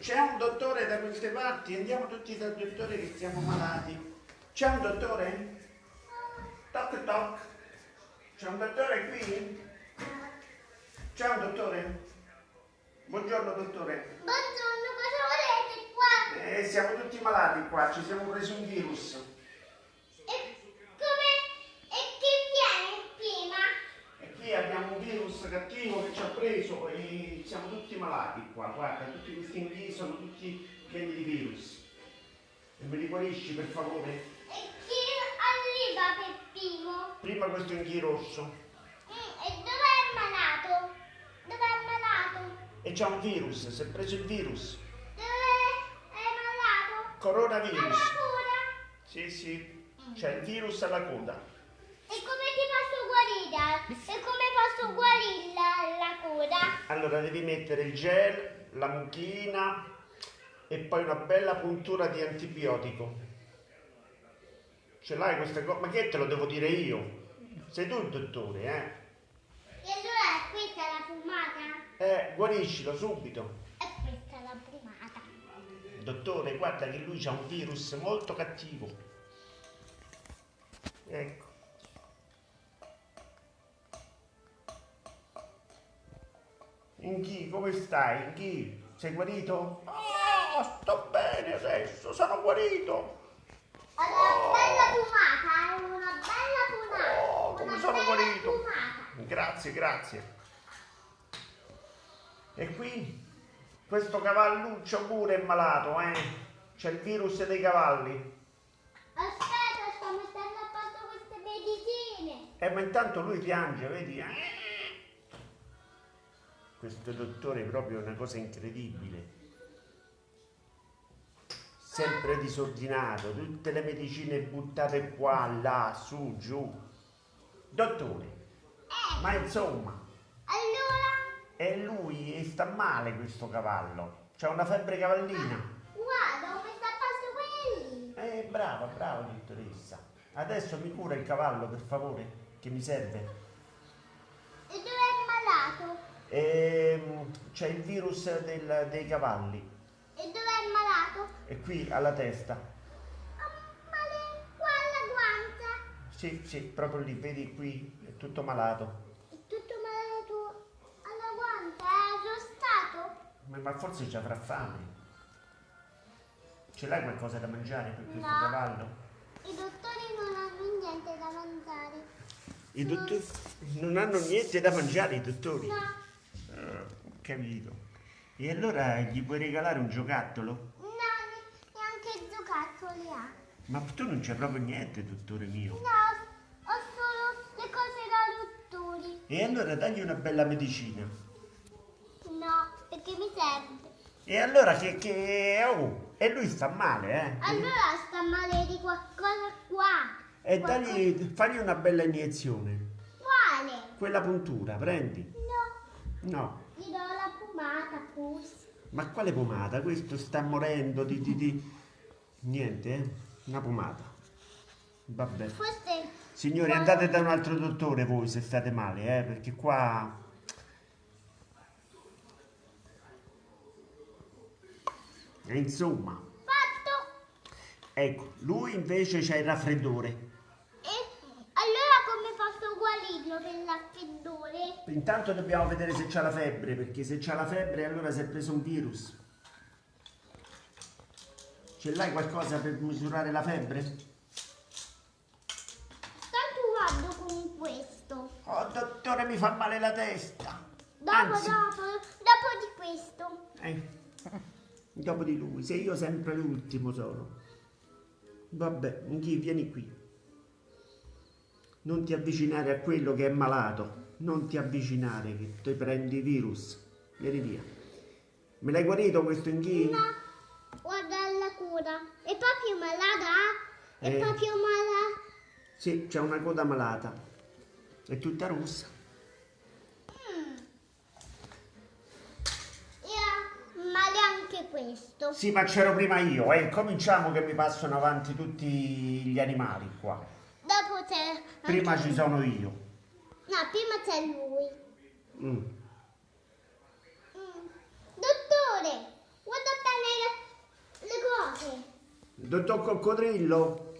c'è un dottore da queste parti? Andiamo tutti dal dottore che siamo malati. C'è un dottore? Toc toc. C'è un dottore qui? C'è un dottore? Buongiorno dottore. Buongiorno, cosa volete qua? Eh, siamo tutti malati qua, ci siamo presi un virus. E come? E chi viene prima? E qui abbiamo cattivo che ci ha preso e siamo tutti malati qua. Guarda, tutti questi inghii sono tutti pieni di virus. E me li guarisci per favore? E chi arriva per primo? Prima questo inghio rosso. Mm, e dove è malato? Dove è malato? E c'ha un virus, si è preso il virus. Dove è malato? Coronavirus. Alla cura? Sì, sì. C'è il virus alla coda. E come ti posso guarire? Posso guarirla la coda? Allora devi mettere il gel, la mucchina e poi una bella puntura di antibiotico. Ce l'hai questa cosa? Ma che te lo devo dire io? Sei tu il dottore, eh? E allora questa è la fumata? Eh, guariscilo subito. E questa è la fumata. Dottore, guarda che lui ha un virus molto cattivo. Ecco. Inchi, come stai? Inchi, sei guarito? Ah, sto bene adesso, sono guarito. Allora, bella fumata, è una bella fumata. Oh, come una sono guarito. fumata. Grazie, grazie. E qui questo cavalluccio pure è malato, eh? C'è il virus dei cavalli. Aspetta, sto mettendo a posto queste medicine. E ma intanto lui piange, vedi? Eh? Questo dottore è proprio una cosa incredibile. Sempre disordinato, tutte le medicine buttate qua, là, su, giù. Dottore, ma insomma, Allora, è lui e sta male questo cavallo. C'ha una febbre cavallina. guarda, ho messo a posto quelli. Eh, brava, brava dottoressa. Adesso mi cura il cavallo, per favore, che mi serve. E dove è malato? Ehm, c'è il virus del- dei cavalli. E dove è malato? E qui alla testa. Ah, male qua alla guancia. Sì, sì, proprio lì, vedi qui, è tutto malato. È tutto malato alla guancia, è arrostato. Ma, ma forse ci avrà fame. Ce l'hai qualcosa da mangiare per questo No. cavallo? I dottori non hanno niente da mangiare. I dottori non hanno niente da mangiare, i dottori. No, capito. E allora gli puoi regalare un giocattolo? no, ne- neanche giocattoli ha. Ma tu non c'è proprio niente, dottore mio. No, ho solo le cose da dottori. E allora dagli una bella medicina. No, perché mi serve. E allora che... che oh, e lui sta male, eh? Allora sta male di qualcosa qua. E Qualcosa- dagli, fagli una bella iniezione. Quale? Quella puntura, prendi. No, No, gli do pomata, pus. ma quale pomata? Questo sta morendo di... di, di... Niente, eh? Una pomata. Vabbè. Forse... Signori, andate da un altro dottore voi se state male, eh? Perché qua... E insomma, Fatto. ecco, lui invece c'ha il raffreddore. E allora come posso guarirlo per l'affettore? Intanto dobbiamo vedere se c'ha la febbre, perché se c'ha la febbre allora si è preso un virus. Ce l'hai qualcosa per misurare la febbre? Sto provando con questo. Oh, dottore, mi fa male la testa. Dopo, Anzi, dopo, dopo di questo. eh, dopo di lui, se io sempre l'ultimo sono. Vabbè, vieni qui. Non ti avvicinare a quello che è malato. Non ti avvicinare, che ti prendi virus. Vieni via. Me l'hai guarito questo Nchi? No, guarda la cura. È proprio malata? È Eh. proprio malata? Sì, c'è una coda malata. È tutta rossa. Mm. E ha male anche questo. Sì, ma c'ero prima io, eh. Cominciamo che mi passano avanti tutti gli animali qua. Dopo c'è... Prima ci sono io. No, prima c'è lui. Mm. Mm. Dottore, guarda cose. Dottor Coccodrillo?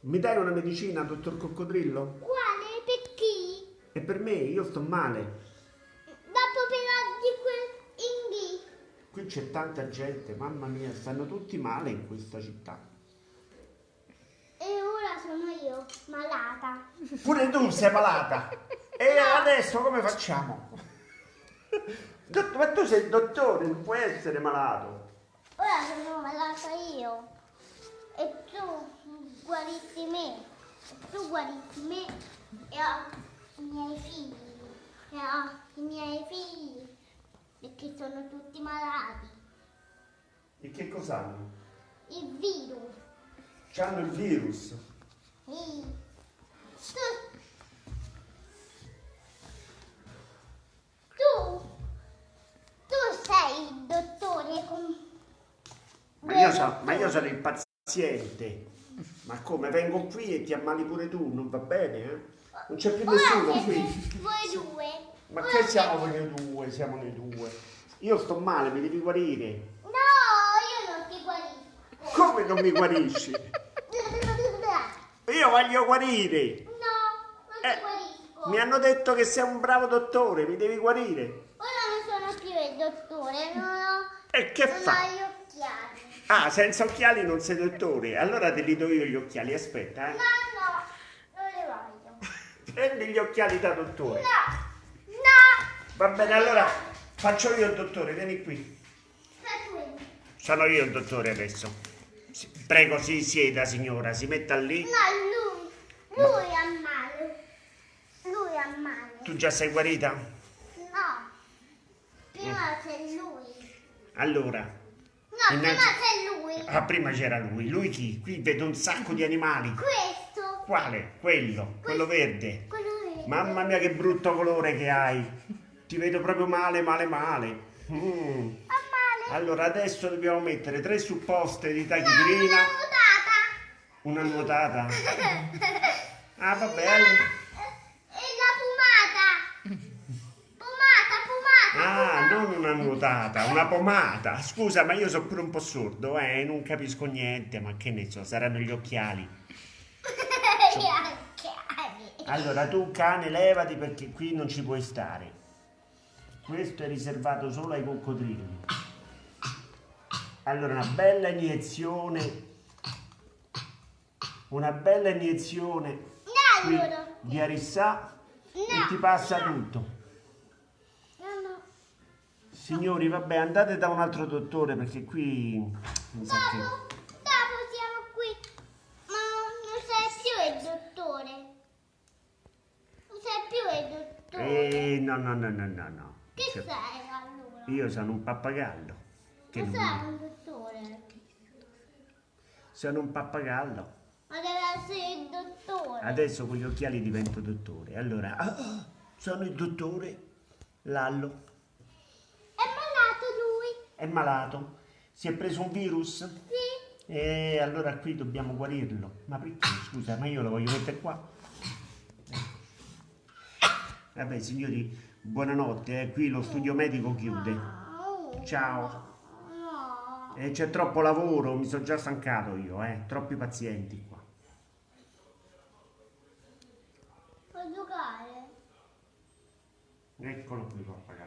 Mi dai una medicina, dottor Coccodrillo? Quale? Per chi? E per me, io sto male. Dopo però di quel inghi. Qui c'è tanta gente, mamma mia, stanno tutti male in questa città. E ora sono io, malata. Pure tu sei malata. E adesso come facciamo? Ma tu sei il dottore, non puoi essere malato. Ora sono malata io. E tu guarissi me. E tu guarissi me e ho i miei figli. E ho i miei figli. Perché sono tutti malati. E che cos'hanno? Il virus. C'hanno il virus. Ma io, so- ma io sono il paziente. Ma come? Vengo qui e ti ammali pure tu, non va bene? eh? Non c'è più Ora nessuno siete qui. voi due. Ma Ora che siete- siamo noi due? Siamo noi due. Io sto male, mi devi guarire. No, io non ti guarisco. Come non mi guarisci? Io voglio guarire. No, non ti Eh, guarisco. Mi hanno detto che sei un bravo dottore, mi devi guarire. Ora non sono più il dottore, non ho, E che non fa? ho gli occhiali. Ah, senza occhiali non sei dottore. Allora te li do io gli occhiali, aspetta, No, eh. no, non le voglio. Prendi gli occhiali da dottore. No, no. Va bene, allora faccio io il dottore, vieni qui. Sono io il dottore adesso. Prego, si sieda signora, si metta lì. No, lui. Lui ha male. Lui ha male. Tu già sei guarita? No. Prima c'è lui. Allora. No, Innanzi- prima c'è lui. Ah, prima c'era lui. Lui chi? Qui vedo un sacco di animali. Questo. Quale? Quello, quello verde. Quello verde. Mamma mia che brutto colore che hai. Ti vedo proprio male, male, male. Mm. Allora adesso dobbiamo mettere tre supposte di tachipirina, una una nuotata. Ah vabbè, è la pomata. Pomata, pomata. Ah, non una nuotata, una pomata. Scusa, ma io sono pure un po' sordo, eh, non capisco niente, ma che ne so, saranno gli occhiali. Gli occhiali. Allora tu cane levati perché qui non ci puoi stare. Questo è riservato solo ai coccodrilli. Allora una bella iniezione. Una bella iniezione No, qui allora. di Arissà e No. ti passa tutto. No, no. Signori, vabbè, andate da un altro dottore perché qui mi sa che Dopo, dopo siamo qui. Ma non sei più il dottore. Non sei più il dottore. Eh, no, no, no, no, no, no. Che Cioè, sei allora? Io sono un pappagallo. Che sei un dottore. Sono un pappagallo. Ma deve essere il dottore. Adesso con gli occhiali divento dottore. Allora, ah, sono il dottore Lallo. È malato lui. È malato. Si è preso un virus? Sì. E allora qui dobbiamo guarirlo. Ma perché? Scusa, ma io lo voglio mettere qua. Vabbè, signori, buonanotte. eh. Qui lo studio medico chiude. Ciao. E c'è troppo lavoro, mi sono già stancato io, eh. Troppi pazienti qua. Puoi giocare? Eccolo qui, Lallo.